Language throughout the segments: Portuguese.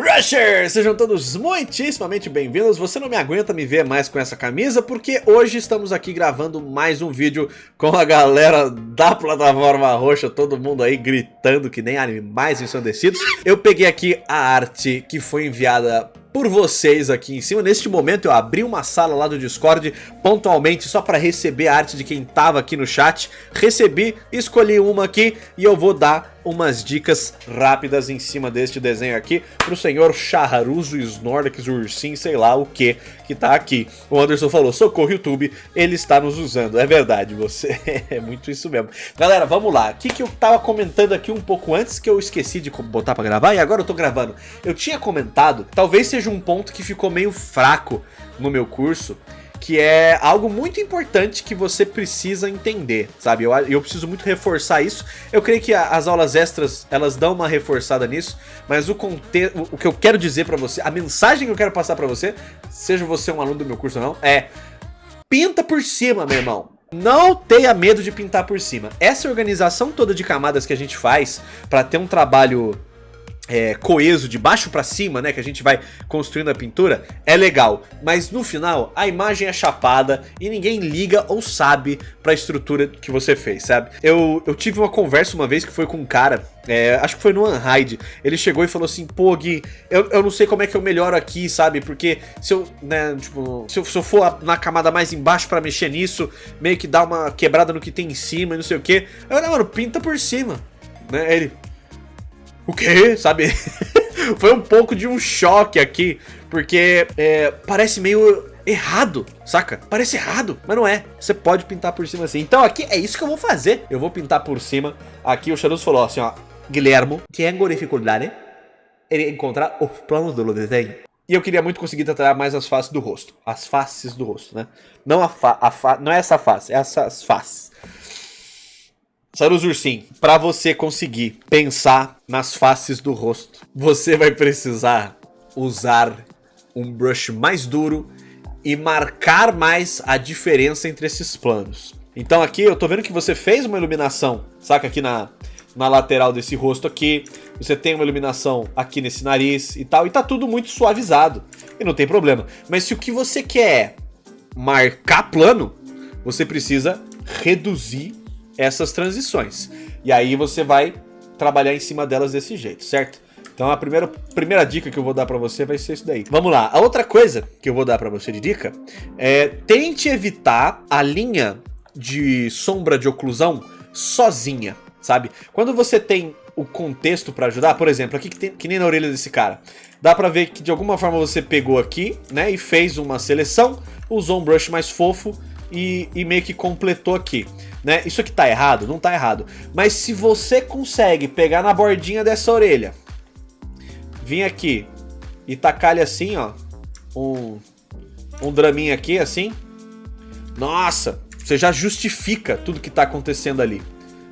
Rushers! Sejam todos muitíssimamente bem-vindos. Você não me aguenta me ver mais com essa camisa porque hoje estamos aqui gravando mais um vídeo com a galera da plataforma roxa, todo mundo aí gritando que nem animais ensandecidos. Eu peguei aqui a arte que foi enviada por vocês aqui em cima. Neste momento eu abri uma sala lá do Discord pontualmente só para receber a arte de quem tava aqui no chat. Recebi, escolhi uma aqui e eu vou dar umas dicas rápidas em cima deste desenho aqui pro senhor Charruzo Snorlax Ursin, sei lá o que que tá aqui. O Anderson falou, socorro YouTube, ele está nos usando. É verdade, você é muito isso mesmo. Galera, vamos lá. O que, que eu tava comentando aqui um pouco antes que eu esqueci de botar pra gravar e agora eu tô gravando. Eu tinha comentado, talvez seja um ponto que ficou meio fraco no meu curso, que é algo muito importante que você precisa entender, sabe? Eu, eu preciso muito reforçar isso. Eu creio que as aulas extras, elas dão uma reforçada nisso, mas o contexto, o que eu quero dizer pra você, a mensagem que eu quero passar pra você, seja você um aluno do meu curso ou não, é pinta por cima, meu irmão. Não tenha medo de pintar por cima. Essa organização toda de camadas que a gente faz para ter um trabalho é, coeso de baixo para cima, né, que a gente vai construindo a pintura, é legal. Mas no final, a imagem é chapada e ninguém liga ou sabe pra estrutura que você fez, sabe? Eu, eu tive uma conversa uma vez que foi com um cara, é, acho que foi no Unhide, ele chegou e falou assim, pô Gui, eu, eu não sei como é que eu melhoro aqui, sabe? Porque se eu, né, tipo, se eu, se eu for na camada mais embaixo pra mexer nisso, meio que dá uma quebrada no que tem em cima e não sei o que. Eu mano, pinta por cima, né? Ele, o quê? Sabe? Foi um pouco de um choque aqui, porque é, parece meio errado, saca? Parece errado, mas não é. Você pode pintar por cima assim. Então aqui é isso que eu vou fazer. Eu vou pintar por cima. Aqui o Charuso falou assim, ó. Guilhermo, tenho dificuldade em encontrar os planos do desenho. E eu queria muito conseguir tratar mais as faces do rosto. As faces do rosto, né? Não a, fa, a fa não é essa face, é essas faces. Sarus Ursim, para você conseguir pensar nas faces do rosto, você vai precisar usar um brush mais duro e marcar mais a diferença entre esses planos. Então aqui eu tô vendo que você fez uma iluminação, saca aqui na, na lateral desse rosto aqui, você tem uma iluminação aqui nesse nariz e tal, e tá tudo muito suavizado, e não tem problema. Mas se o que você quer é marcar plano, você precisa reduzir essas transições. E aí você vai trabalhar em cima delas desse jeito, certo? Então a primeira, primeira dica que eu vou dar pra você vai ser isso daí. Vamos lá, a outra coisa que eu vou dar pra você de dica é tente evitar a linha de sombra de oclusão sozinha, sabe? Quando você tem o contexto pra ajudar, por exemplo, aqui que, tem, que nem na orelha desse cara, dá pra ver que de alguma forma você pegou aqui, né, e fez uma seleção, usou um brush mais fofo e, e meio que completou aqui né? Isso aqui tá errado? Não tá errado. Mas se você consegue pegar na bordinha dessa orelha, vir aqui e tacar ele assim, ó, um, um draminha aqui, assim, nossa, você já justifica tudo que tá acontecendo ali,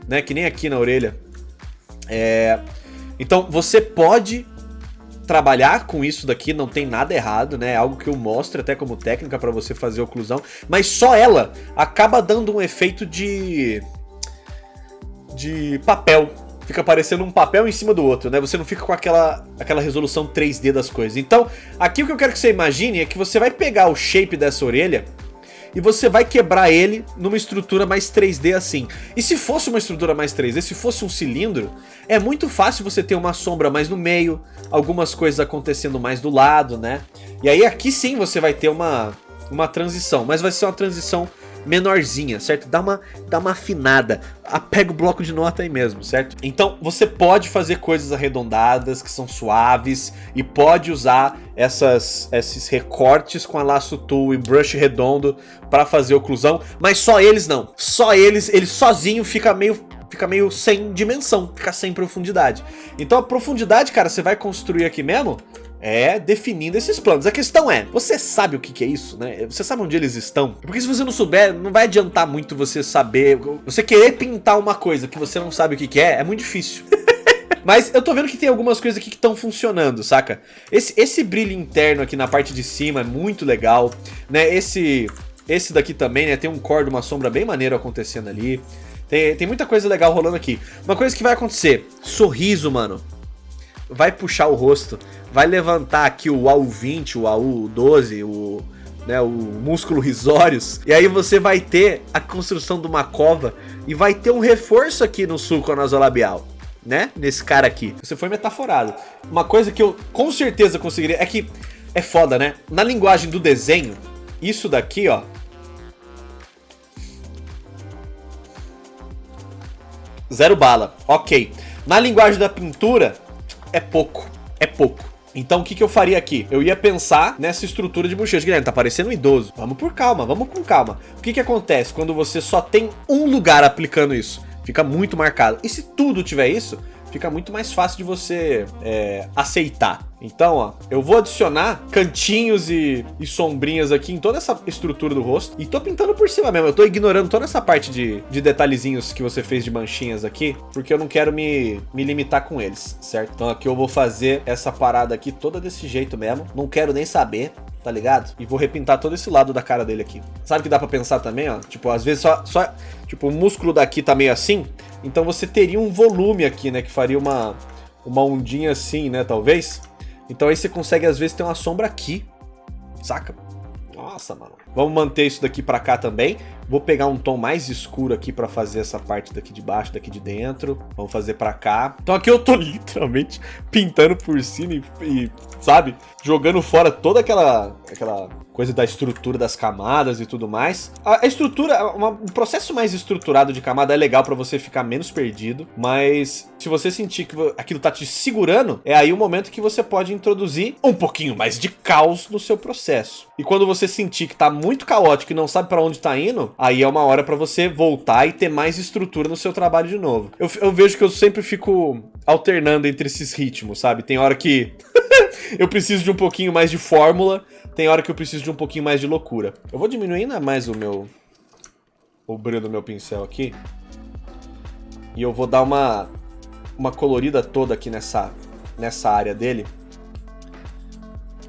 né? Que nem aqui na orelha. É... Então, você pode trabalhar com isso daqui, não tem nada errado, né? É algo que eu mostro até como técnica para você fazer oclusão, mas só ela acaba dando um efeito de de papel. Fica parecendo um papel em cima do outro, né? Você não fica com aquela, aquela resolução 3D das coisas. Então, aqui o que eu quero que você imagine é que você vai pegar o shape dessa orelha e você vai quebrar ele numa estrutura mais 3D assim. E se fosse uma estrutura mais 3D, se fosse um cilindro, é muito fácil você ter uma sombra mais no meio, algumas coisas acontecendo mais do lado, né? E aí aqui sim você vai ter uma, uma transição, mas vai ser uma transição menorzinha, certo? Dá uma, dá uma afinada, pega o bloco de nota aí mesmo, certo? Então você pode fazer coisas arredondadas, que são suaves, e pode usar essas, esses recortes com a laço tool e brush redondo para fazer oclusão, mas só eles não. Só eles, ele sozinho fica meio fica meio sem dimensão, fica sem profundidade. Então a profundidade, cara, você vai construir aqui mesmo é definindo esses planos. A questão é, você sabe o que, que, é isso, né? Você sabe onde eles estão? Porque se você não souber, não vai adiantar muito você saber... Você querer pintar uma coisa que você não sabe o que, que é, é muito difícil. Mas eu tô vendo que tem algumas coisas aqui que estão funcionando, saca? Esse, esse brilho interno aqui na parte de cima é muito legal, né? Esse, esse daqui também, né? Tem um core, uma sombra bem maneiro acontecendo ali. Tem, tem muita coisa legal rolando aqui. Uma coisa que vai acontecer, sorriso, mano. Vai puxar o rosto, vai levantar aqui o AU20, o AU12, o, né, o músculo risórios, e aí você vai ter a construção de uma cova e vai ter um reforço aqui no sulco nasolabial. Né? Nesse cara aqui. Você foi metaforado. Uma coisa que eu com certeza conseguiria... É que é foda, né? Na linguagem do desenho, isso daqui, ó... Zero bala. Ok. Na linguagem da pintura, é pouco. É pouco. Então o que, que eu faria aqui? Eu ia pensar nessa estrutura de bochecha. Guilherme, tá parecendo um idoso. Vamos por calma, vamos com calma. O que, que acontece quando você só tem um lugar aplicando isso? Fica muito marcado. E se tudo tiver isso, fica muito mais fácil de você é, aceitar. Então, ó, eu vou adicionar cantinhos e, e, sombrinhas aqui em toda essa estrutura do rosto. E tô pintando por cima mesmo. Eu tô ignorando toda essa parte de, de detalhezinhos que você fez de manchinhas aqui, porque eu não quero me, me limitar com eles, certo? Então aqui eu vou fazer essa parada aqui toda desse jeito mesmo. Não quero nem saber tá ligado? E vou repintar todo esse lado da cara dele aqui. Sabe que dá pra pensar também, ó? Tipo, às vezes só, só... Tipo, o músculo daqui tá meio assim, então você teria um volume aqui, né? Que faria uma, uma ondinha assim, né? Talvez. Então aí você consegue, às vezes, ter uma sombra aqui. Saca? Nossa, mano. Vamos manter isso daqui pra cá também. Vou pegar um tom mais escuro aqui pra fazer essa parte daqui de baixo, daqui de dentro. Vamos fazer pra cá. Então aqui eu tô literalmente pintando por cima e, e sabe? Jogando fora toda aquela, aquela coisa da estrutura das camadas e tudo mais. A, a estrutura, uma, um processo mais estruturado de camada é legal para você ficar menos perdido, mas se você sentir que aquilo tá te segurando, é aí o momento que você pode introduzir um pouquinho mais de caos no seu processo. E quando você sentir que tá muito caótico e não sabe para onde tá indo, aí é uma hora para você voltar e ter mais estrutura no seu trabalho de novo. Eu, eu vejo que eu sempre fico alternando entre esses ritmos, sabe? Tem hora que eu preciso de um pouquinho mais de fórmula, tem hora que eu preciso de um pouquinho mais de loucura. Eu vou diminuir ainda mais o meu... O brilho do meu pincel aqui. E eu vou dar uma... Uma colorida toda aqui nessa... Nessa área dele.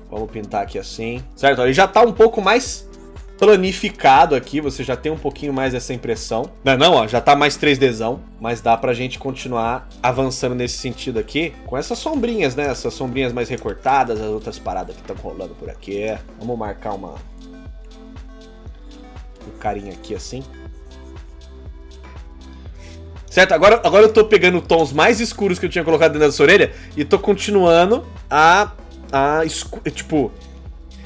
Vamos pintar aqui assim. Certo? Ele já tá um pouco mais planificado aqui, você já tem um pouquinho mais essa impressão. Não, não, ó, já tá mais 3Dzão, mas dá pra gente continuar avançando nesse sentido aqui, com essas sombrinhas, né? Essas sombrinhas mais recortadas, as outras paradas que estão rolando por aqui. Vamos marcar uma... Um carinha aqui assim. Certo? Agora, agora eu tô pegando tons mais escuros que eu tinha colocado dentro dessa orelha e tô continuando a... a tipo...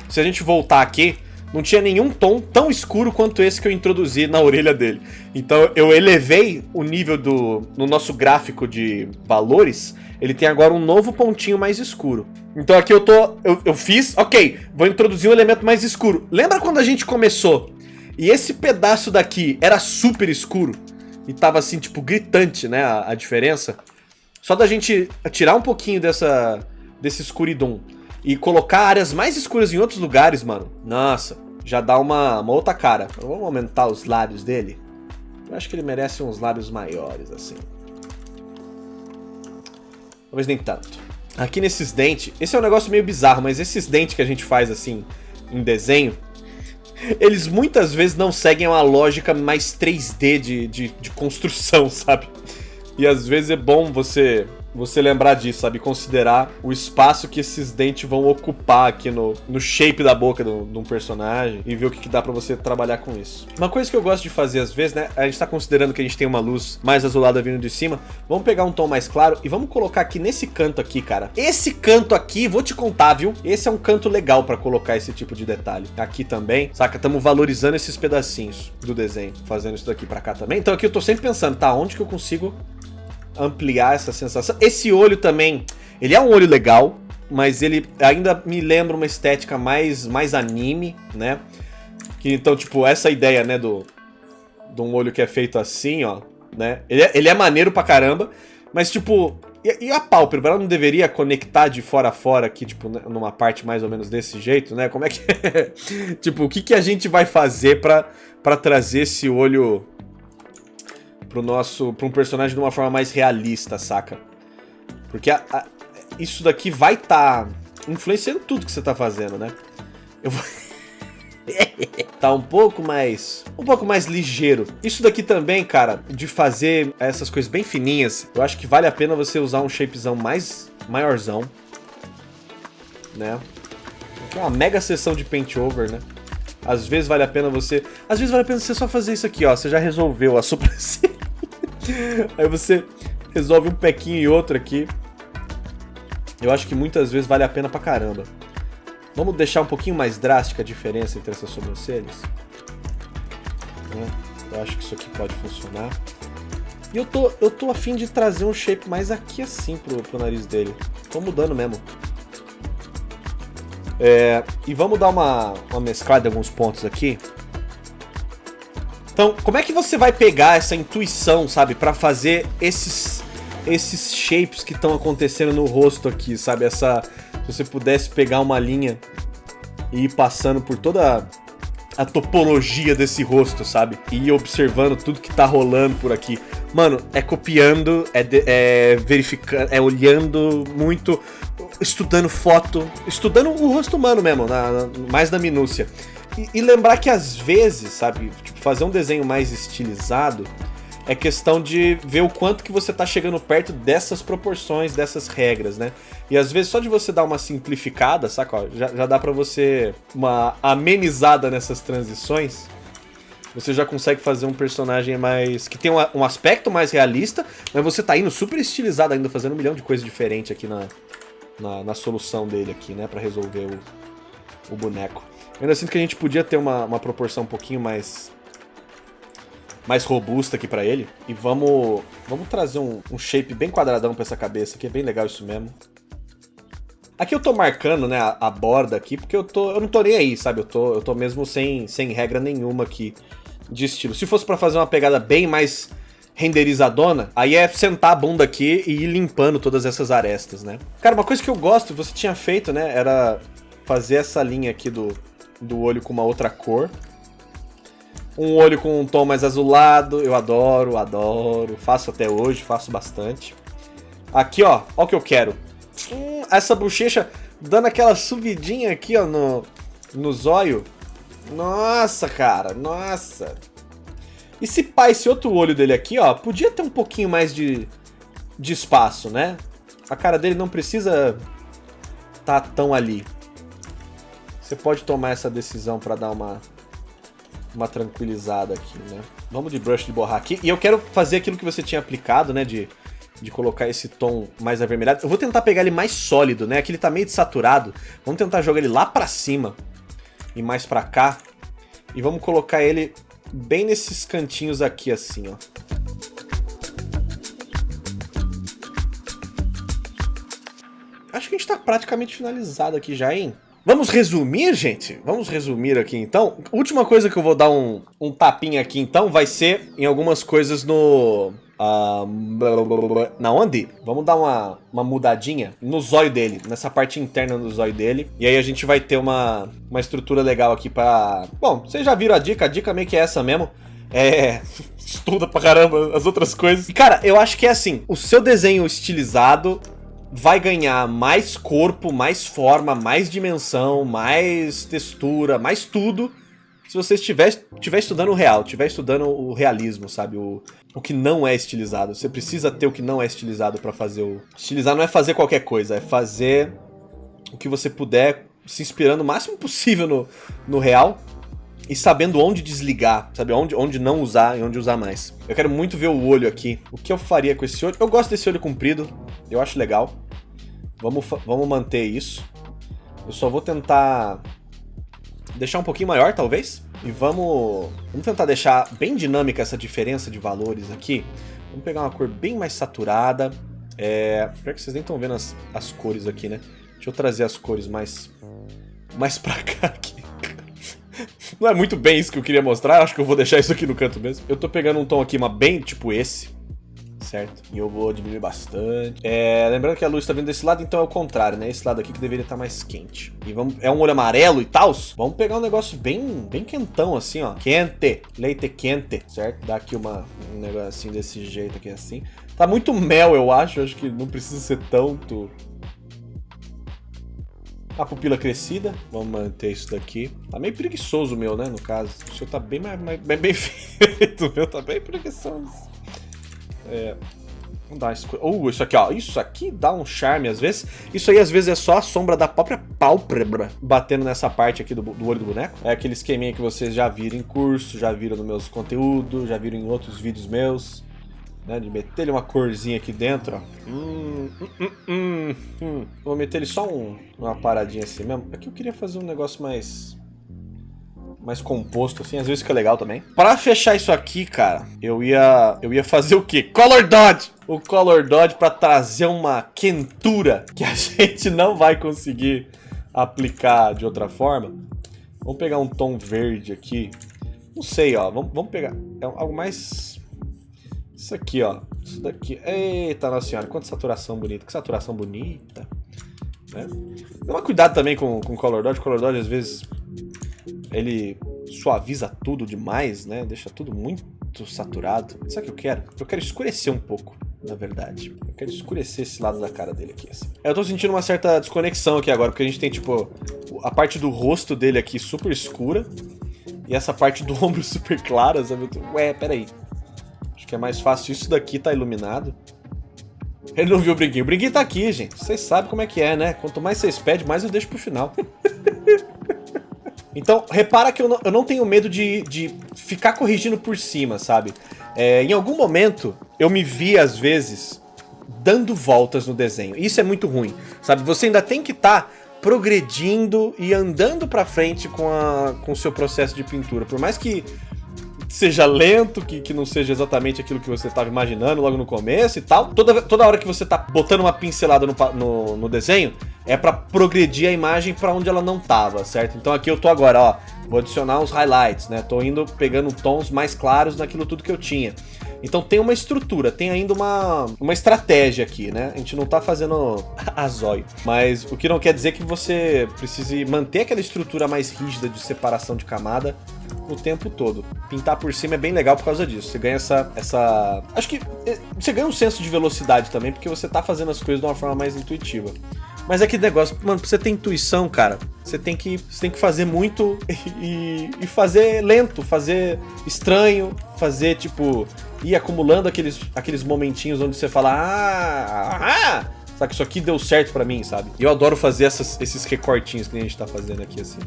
Se a gente voltar aqui, não tinha nenhum tom tão escuro quanto esse que eu introduzi na orelha dele. Então eu elevei o nível do no nosso gráfico de valores, ele tem agora um novo pontinho mais escuro. Então aqui eu tô, eu, eu fiz, ok, vou introduzir um elemento mais escuro. Lembra quando a gente começou e esse pedaço daqui era super escuro? E tava assim, tipo, gritante, né, a, a diferença? Só da gente tirar um pouquinho dessa, desse escuridão e colocar áreas mais escuras em outros lugares, mano. Nossa, já dá uma, uma outra cara. Vamos aumentar os lábios dele. Eu acho que ele merece uns lábios maiores, assim. Talvez nem tanto. Aqui nesses dentes, esse é um negócio meio bizarro, mas esses dentes que a gente faz assim, em desenho, eles muitas vezes não seguem uma lógica mais 3D de, de, de construção, sabe? E às vezes é bom você você lembrar disso, sabe? Considerar o espaço que esses dentes vão ocupar aqui no, no shape da boca de um personagem e ver o que, que dá pra você trabalhar com isso. Uma coisa que eu gosto de fazer às vezes, né? A gente tá considerando que a gente tem uma luz mais azulada vindo de cima. Vamos pegar um tom mais claro e vamos colocar aqui nesse canto aqui, cara. Esse canto aqui, vou te contar, viu? Esse é um canto legal pra colocar esse tipo de detalhe. Aqui também, saca? Estamos valorizando esses pedacinhos do desenho, fazendo isso daqui pra cá também. Então aqui eu tô sempre pensando, tá? Onde que eu consigo ampliar essa sensação. Esse olho também, ele é um olho legal, mas ele ainda me lembra uma estética mais, mais anime, né? Que, então, tipo, essa ideia, né, do, de um olho que é feito assim, ó, né? Ele é, ele é maneiro pra caramba, mas, tipo, e, e a pálpebra, ela não deveria conectar de fora a fora aqui, tipo, né, numa parte mais ou menos desse jeito, né? Como é que tipo, o que, que a gente vai fazer pra, pra trazer esse olho pro nosso, pra um personagem de uma forma mais realista, saca? Porque a, a, isso daqui vai tá influenciando tudo que você tá fazendo, né? Eu vou... tá um pouco mais um pouco mais ligeiro. Isso daqui também, cara, de fazer essas coisas bem fininhas, eu acho que vale a pena você usar um shapezão mais maiorzão, né? É uma mega sessão de paint over, né? Às vezes vale a pena você... Às vezes vale a pena você só fazer isso aqui, ó. Você já resolveu a sobrancelha. Aí você resolve um pequinho e outro aqui. Eu acho que muitas vezes vale a pena pra caramba. Vamos deixar um pouquinho mais drástica a diferença entre essas sobrancelhas? Né? Eu acho que isso aqui pode funcionar. E eu tô, eu tô afim de trazer um shape mais aqui assim pro, pro nariz dele. Tô mudando mesmo. É, e vamos dar uma, uma mesclada em alguns pontos aqui. Então, como é que você vai pegar essa intuição, sabe, para fazer esses esses shapes que estão acontecendo no rosto aqui, sabe? Essa se você pudesse pegar uma linha e ir passando por toda a topologia desse rosto, sabe? E observando tudo que tá rolando por aqui. Mano, é copiando, é, é verificando, é olhando muito, estudando foto, estudando o rosto humano mesmo, na, na, mais na minúcia. E, e, lembrar que às vezes, sabe, tipo, fazer um desenho mais estilizado é questão de ver o quanto que você tá chegando perto dessas proporções, dessas regras, né? E às vezes só de você dar uma simplificada, saca? Ó, já, já dá pra você uma amenizada nessas transições. Você já consegue fazer um personagem mais... que tem um, um aspecto mais realista, mas você tá indo super estilizado ainda, fazendo um milhão de coisas diferentes aqui na, na, na solução dele aqui, né? Pra resolver o, o boneco. Eu ainda sinto que a gente podia ter uma, uma proporção um pouquinho mais mais robusta aqui pra ele. E vamos, vamos trazer um, um shape bem quadradão pra essa cabeça aqui, é bem legal isso mesmo. Aqui eu tô marcando, né, a, a, borda aqui, porque eu, tô, eu não tô nem aí, sabe? Eu tô, eu tô mesmo sem, sem regra nenhuma aqui de estilo. Se fosse pra fazer uma pegada bem mais renderizadona, aí é sentar a bunda aqui e ir limpando todas essas arestas, né? Cara, uma coisa que eu gosto, você tinha feito, né, era fazer essa linha aqui do, do olho com uma outra cor. Um olho com um tom mais azulado, eu adoro, adoro. Faço até hoje, faço bastante. Aqui, ó, ó o que eu quero. Hum, essa bochecha dando aquela subidinha aqui, ó, no, no zóio. Nossa, cara, nossa. E se pá, esse outro olho dele aqui, ó, podia ter um pouquinho mais de, de espaço, né? A cara dele não precisa tá tão ali. Você pode tomar essa decisão pra dar uma uma tranquilizada aqui, né? Vamos de brush de borrar aqui. E eu quero fazer aquilo que você tinha aplicado, né? De, de colocar esse tom mais avermelhado. Eu vou tentar pegar ele mais sólido, né? Aqui ele tá meio desaturado. Vamos tentar jogar ele lá pra cima e mais pra cá. E vamos colocar ele bem nesses cantinhos aqui, assim, ó. Acho que a gente tá praticamente finalizado aqui já, hein? Vamos resumir, gente? Vamos resumir aqui então. Última coisa que eu vou dar um, um tapinha aqui então vai ser em algumas coisas no... Uh, na onde? Vamos dar uma, uma mudadinha no zóio dele, nessa parte interna do zóio dele. E aí a gente vai ter uma, uma estrutura legal aqui pra... Bom, vocês já viram a dica, a dica meio que é essa mesmo. É... Estuda pra caramba as outras coisas. E cara, eu acho que é assim, o seu desenho estilizado vai ganhar mais corpo, mais forma, mais dimensão, mais textura, mais tudo se você estiver, estiver estudando o real, estiver estudando o realismo, sabe? O, o que não é estilizado. Você precisa ter o que não é estilizado para fazer o... Estilizar não é fazer qualquer coisa, é fazer o que você puder, se inspirando o máximo possível no, no real e sabendo onde desligar, sabe? Onde, onde não usar e onde usar mais. Eu quero muito ver o olho aqui. O que eu faria com esse olho? Eu gosto desse olho comprido, eu acho legal. Vamos, vamos manter isso. Eu só vou tentar deixar um pouquinho maior, talvez. E vamos, vamos tentar deixar bem dinâmica essa diferença de valores aqui. Vamos pegar uma cor bem mais saturada. É... Pior que vocês nem estão vendo as, as cores aqui, né? Deixa eu trazer as cores mais, mais pra cá aqui. Não é muito bem isso que eu queria mostrar, acho que eu vou deixar isso aqui no canto mesmo. Eu tô pegando um tom aqui, uma bem tipo esse certo? E eu vou diminuir bastante. É, lembrando que a luz está vindo desse lado, então é o contrário, né? Esse lado aqui que deveria estar tá mais quente. E vamos, é um olho amarelo e tal. Vamos pegar um negócio bem, bem quentão assim, ó. Quente, leite quente, certo? Dá aqui uma, um negocinho desse jeito aqui assim. Tá muito mel, eu acho. Acho que não precisa ser tanto a pupila crescida, vamos manter isso daqui. Tá meio preguiçoso o meu, né, no caso. O seu tá bem, mais, bem, bem feito, o meu tá bem preguiçoso. É, uma escura. Uh, isso aqui, ó. Isso aqui dá um charme às vezes. Isso aí às vezes é só a sombra da própria pálpebra batendo nessa parte aqui do, do olho do boneco. É aquele esqueminha que vocês já viram em curso, já viram nos meus conteúdos, já viram em outros vídeos meus. Né, de meter ele uma corzinha aqui dentro, ó. Hum, hum, hum, hum, hum. Vou meter ele só um, uma paradinha assim mesmo. Aqui eu queria fazer um negócio mais mais composto, assim, às vezes fica legal também. Pra fechar isso aqui, cara, eu ia, eu ia fazer o quê? Color Dodge! O Color Dodge pra trazer uma quentura que a gente não vai conseguir aplicar de outra forma. Vamos pegar um tom verde aqui. Não sei, ó, vamos, vamos pegar é algo mais... Isso aqui, ó, isso daqui. Eita, nossa senhora, quanta saturação bonita, que saturação bonita. Né? Toma cuidado também com o Color Dodge, o Color Dodge às vezes ele suaviza tudo demais, né? Deixa tudo muito saturado. Sabe o que eu quero? Eu quero escurecer um pouco, na verdade. Eu quero escurecer esse lado da cara dele aqui, assim. Eu tô sentindo uma certa desconexão aqui agora, porque a gente tem, tipo, a parte do rosto dele aqui super escura e essa parte do ombro super clara, sabe? Ué, peraí. Acho que é mais fácil isso daqui tá iluminado. Ele não viu o brinquinho. O brinquinho tá aqui, gente. Vocês sabem como é que é, né? Quanto mais vocês pedem, mais eu deixo pro final. Então, repara que eu não, eu não tenho medo de, de ficar corrigindo por cima, sabe? É, em algum momento, eu me vi, às vezes, dando voltas no desenho. Isso é muito ruim, sabe? Você ainda tem que estar tá progredindo e andando pra frente com, com o seu processo de pintura. Por mais que seja lento, que, que não seja exatamente aquilo que você estava imaginando logo no começo e tal. Toda, toda hora que você tá botando uma pincelada no, no, no desenho, é para progredir a imagem para onde ela não tava, certo? Então aqui eu tô agora, ó, vou adicionar os highlights, né? Tô indo pegando tons mais claros naquilo tudo que eu tinha. Então tem uma estrutura, tem ainda uma, uma estratégia aqui, né? A gente não tá fazendo a zóio. Mas o que não quer dizer que você precise manter aquela estrutura mais rígida de separação de camada o tempo todo. Pintar por cima é bem legal por causa disso. Você ganha essa... essa... Acho que eh, você ganha um senso de velocidade também, porque você tá fazendo as coisas de uma forma mais intuitiva. Mas é que negócio, mano, pra você ter intuição, cara, você tem que, você tem que fazer muito e, e fazer lento, fazer estranho, fazer, tipo, ir acumulando aqueles, aqueles momentinhos onde você fala, ah, ah, sabe que isso aqui deu certo pra mim, sabe? E eu adoro fazer essas, esses recortinhos que a gente tá fazendo aqui, assim.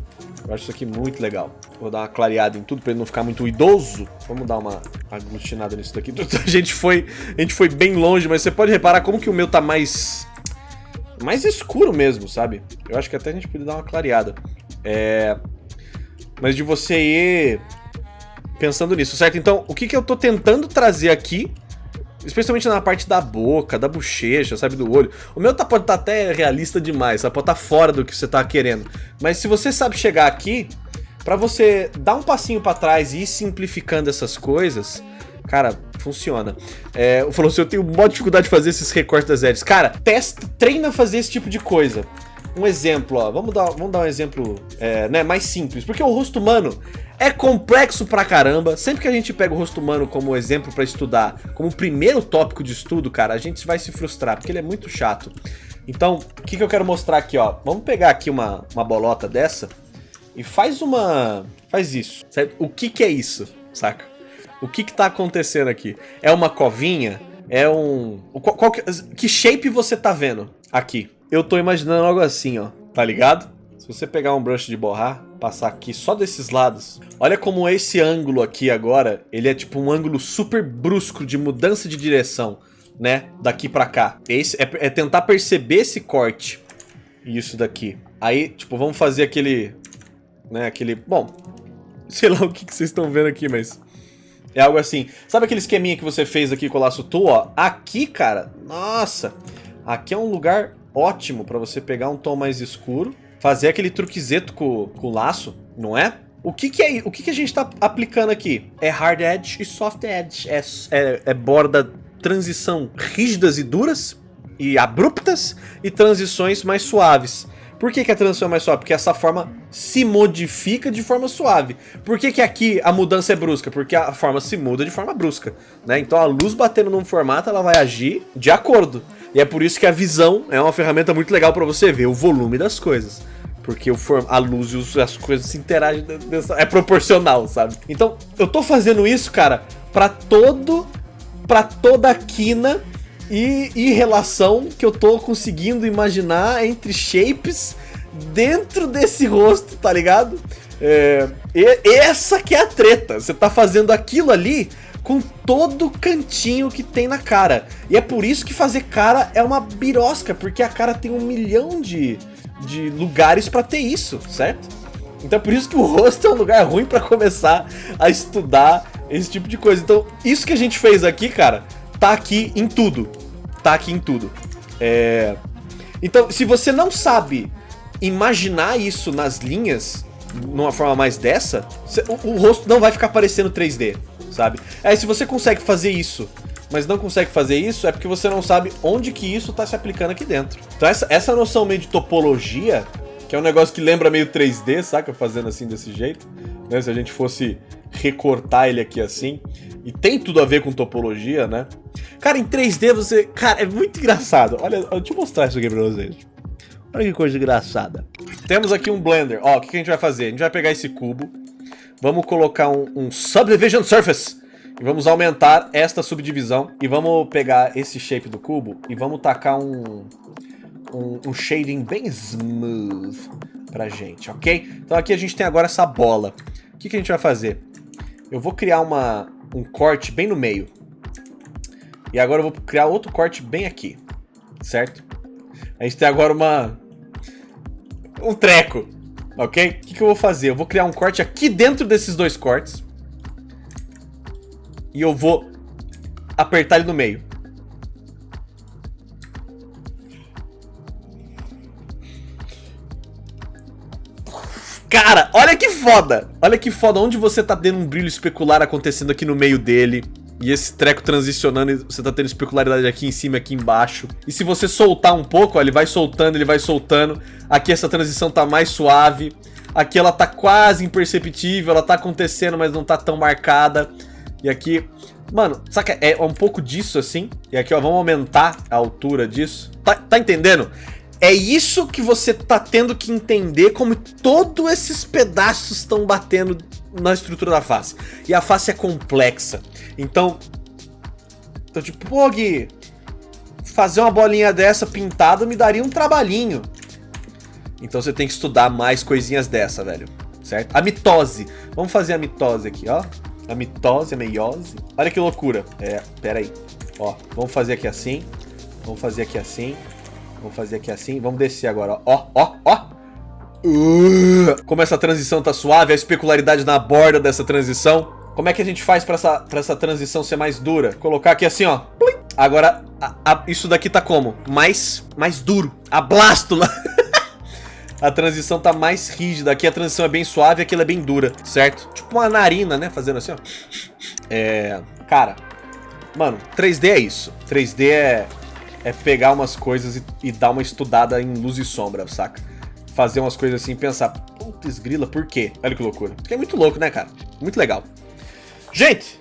Eu acho isso aqui muito legal. Vou dar uma clareada em tudo pra ele não ficar muito idoso. Vamos dar uma aglutinada nisso daqui. A gente foi, a gente foi bem longe, mas você pode reparar como que o meu tá mais mais escuro mesmo, sabe? Eu acho que até a gente podia dar uma clareada. É... Mas de você ir pensando nisso, certo? Então, o que, que eu tô tentando trazer aqui, especialmente na parte da boca, da bochecha, sabe, do olho. O meu tá, pode estar tá até realista demais, sabe? pode estar tá fora do que você tá querendo. Mas se você sabe chegar aqui, para você dar um passinho para trás e ir simplificando essas coisas, Cara, funciona. É, falou assim, eu tenho uma dificuldade de fazer esses recortes das edges. Cara, testa, treina a fazer esse tipo de coisa. Um exemplo, ó, vamos dar, vamos dar um exemplo é, né, mais simples, porque o rosto humano é complexo pra caramba. Sempre que a gente pega o rosto humano como exemplo pra estudar, como primeiro tópico de estudo, cara, a gente vai se frustrar, porque ele é muito chato. Então, o que, que eu quero mostrar aqui, ó? Vamos pegar aqui uma, uma bolota dessa e faz uma... faz isso. O que que é isso, saca? O que que tá acontecendo aqui? É uma covinha? É um... Qual, qual que... que shape você tá vendo aqui? Eu tô imaginando algo assim, ó. Tá ligado? Se você pegar um brush de borrar, passar aqui só desses lados, olha como esse ângulo aqui agora, ele é tipo um ângulo super brusco de mudança de direção, né? Daqui pra cá. Esse é, é tentar perceber esse corte. Isso daqui. Aí, tipo, vamos fazer aquele... Né, aquele... Bom, sei lá o que, que vocês estão vendo aqui, mas... É algo assim. Sabe aquele esqueminha que você fez aqui com o laço tu, ó? Aqui, cara, nossa. Aqui é um lugar ótimo pra você pegar um tom mais escuro, fazer aquele truquezeto com, com o laço, não é? O que que é o que que a gente tá aplicando aqui? É hard edge e soft edge. É, é, é borda transição rígidas e duras e abruptas e transições mais suaves. Por que, que a transição é mais suave? Porque essa forma se modifica de forma suave. Por que, que aqui a mudança é brusca? Porque a forma se muda de forma brusca. Né? Então a luz batendo num formato, ela vai agir de acordo. E é por isso que a visão é uma ferramenta muito legal para você ver o volume das coisas. Porque a luz e as coisas se interagem, é proporcional, sabe? Então, eu tô fazendo isso, cara, para todo, para toda a quina e, e relação que eu tô conseguindo imaginar entre shapes dentro desse rosto, tá ligado? É, essa que é a treta. Você tá fazendo aquilo ali com todo cantinho que tem na cara. E é por isso que fazer cara é uma birosca, porque a cara tem um milhão de, de lugares para ter isso, certo? Então é por isso que o rosto é um lugar ruim para começar a estudar esse tipo de coisa. Então isso que a gente fez aqui, cara, tá aqui em tudo. Tá aqui em tudo. É... Então se você não sabe imaginar isso nas linhas, numa forma mais dessa, o, o rosto não vai ficar parecendo 3D, sabe? Aí se você consegue fazer isso mas não consegue fazer isso, é porque você não sabe onde que isso está se aplicando aqui dentro. Então essa, essa noção meio de topologia, que é um negócio que lembra meio 3D, saca? Fazendo assim desse jeito, né? Se a gente fosse recortar ele aqui assim, e tem tudo a ver com topologia, né? Cara, em 3D você... Cara, é muito engraçado. Olha, deixa eu mostrar isso aqui pra vocês. Olha que coisa engraçada. Temos aqui um Blender. Ó, o que a gente vai fazer? A gente vai pegar esse cubo, vamos colocar um, um Subdivision Surface e vamos aumentar esta subdivisão e vamos pegar esse shape do cubo e vamos tacar um, um, um shading bem smooth pra gente, ok? Então aqui a gente tem agora essa bola. O que, que a gente vai fazer? Eu vou criar uma, um corte bem no meio. E agora eu vou criar outro corte bem aqui, certo? A gente tem agora uma, um treco, ok? O que, que eu vou fazer? Eu vou criar um corte aqui dentro desses dois cortes. E eu vou apertar ele no meio. Cara, olha que foda! Olha que foda onde você tá tendo um brilho especular acontecendo aqui no meio dele. E esse treco transicionando, você tá tendo especularidade aqui em cima e aqui embaixo. E se você soltar um pouco, ó, ele vai soltando, ele vai soltando. Aqui essa transição tá mais suave. Aqui ela tá quase imperceptível, ela tá acontecendo, mas não tá tão marcada. E aqui... Mano, saca? É um pouco disso assim. E aqui, ó, vamos aumentar a altura disso. Tá, tá entendendo? É isso que você tá tendo que entender como todos esses pedaços estão batendo na estrutura da face. E a face é complexa. Então, então tipo, pô Gui, fazer uma bolinha dessa pintada me daria um trabalhinho. Então você tem que estudar mais coisinhas dessa, velho. Certo? A mitose. Vamos fazer a mitose aqui, ó. A mitose, a meiose. Olha que loucura. É, pera aí. Ó, vamos fazer aqui assim. Vamos fazer aqui assim. Vamos fazer aqui assim. Vamos descer agora, ó. Ó, ó, Uh, como essa transição tá suave, a especularidade na borda dessa transição. Como é que a gente faz pra essa, pra essa transição ser mais dura? Colocar aqui assim, ó. Agora, a, a, isso daqui tá como? Mais, mais duro. A blástula. a transição tá mais rígida. Aqui a transição é bem suave, aqui ela é bem dura, certo? Tipo uma narina, né? Fazendo assim, ó. É... Cara, mano, 3D é isso. 3D é, é pegar umas coisas e, e dar uma estudada em luz e sombra, saca? Fazer umas coisas assim e pensar, putz grila, por quê? Olha que loucura. Porque é muito louco, né, cara? Muito legal. Gente,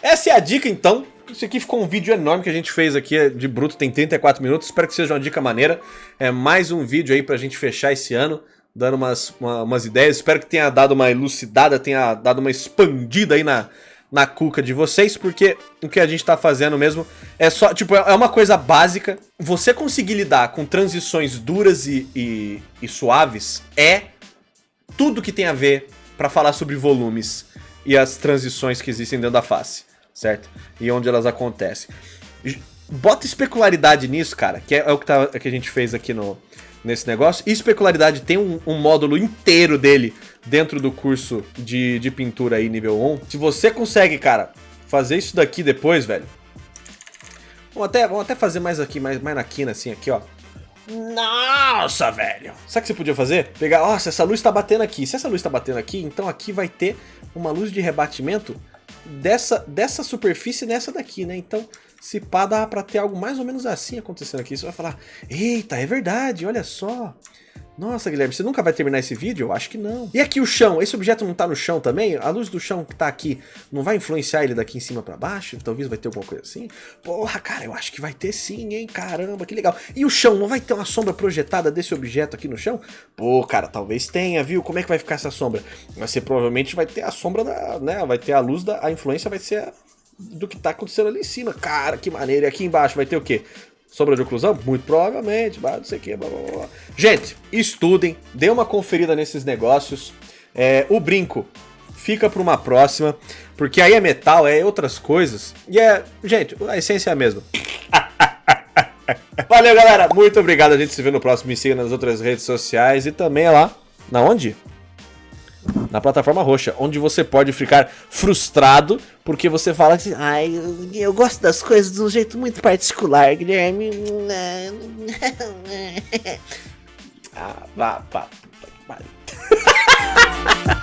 essa é a dica então. Isso aqui ficou um vídeo enorme que a gente fez aqui de bruto, tem 34 minutos. Espero que seja uma dica maneira. É mais um vídeo aí pra gente fechar esse ano, dando umas, uma, umas ideias. Espero que tenha dado uma elucidada, tenha dado uma expandida aí na, na cuca de vocês, porque o que a gente tá fazendo mesmo é só, tipo, é uma coisa básica. Você conseguir lidar com transições duras e, e, e suaves é tudo que tem a ver para falar sobre volumes e as transições que existem dentro da face, certo? E onde elas acontecem. Bota especularidade nisso, cara, que é, é o que, tá, que a gente fez aqui no, nesse negócio. E especularidade tem um, um, módulo inteiro dele dentro do curso de, de pintura aí, nível 1. Se você consegue, cara, fazer isso daqui depois, velho. Vamos até, vamos até fazer mais aqui, mais, mais na quina, assim, aqui, ó. Nossa, velho! Sabe o que você podia fazer? Pegar, nossa, essa luz tá batendo aqui. Se essa luz tá batendo aqui, então aqui vai ter uma luz de rebatimento dessa, dessa superfície nessa daqui, né? Então, se pá, dá pra ter algo mais ou menos assim acontecendo aqui. Você vai falar, eita, é verdade, olha só. Nossa, Guilherme, você nunca vai terminar esse vídeo? Eu acho que não. E aqui o chão, esse objeto não tá no chão também? A luz do chão que tá aqui não vai influenciar ele daqui em cima pra baixo? Talvez vai ter alguma coisa assim? Porra, cara, eu acho que vai ter sim, hein? Caramba, que legal. E o chão, não vai ter uma sombra projetada desse objeto aqui no chão? Pô, cara, talvez tenha, viu? Como é que vai ficar essa sombra? Vai ser, provavelmente, vai ter a sombra da, né? Vai ter a luz da... A influência vai ser do que tá acontecendo ali em cima. Cara, que maneiro. E aqui embaixo vai ter o quê? Sombra de oclusão? Muito provavelmente, não sei o que, blá, blá, blá. Gente, estudem, dê uma conferida nesses negócios. É, o brinco fica para uma próxima, porque aí é metal, é outras coisas. E é, gente, a essência é a mesma. Valeu, galera. Muito obrigado. A gente se vê no próximo. Me siga nas outras redes sociais e também é lá. Na onde? na plataforma roxa, onde você pode ficar frustrado porque você fala assim: ai, eu, eu gosto das coisas de um jeito muito particular, Guilherme. ah, vá, vá, que pariu.